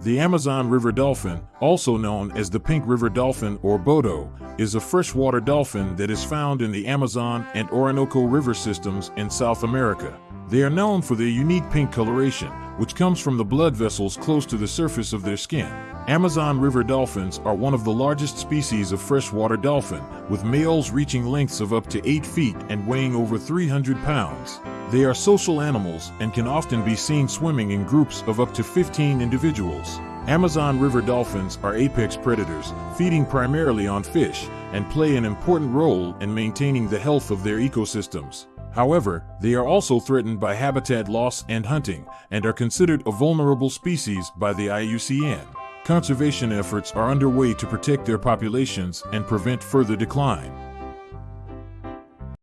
The Amazon River dolphin, also known as the pink river dolphin or boto, is a freshwater dolphin that is found in the Amazon and Orinoco river systems in South America. They are known for their unique pink coloration, which comes from the blood vessels close to the surface of their skin. Amazon river dolphins are one of the largest species of freshwater dolphin, with males reaching lengths of up to 8 feet and weighing over 300 pounds. They are social animals and can often be seen swimming in groups of up to 15 individuals. Amazon river dolphins are apex predators, feeding primarily on fish, and play an important role in maintaining the health of their ecosystems. However, they are also threatened by habitat loss and hunting, and are considered a vulnerable species by the IUCN. Conservation efforts are underway to protect their populations and prevent further decline.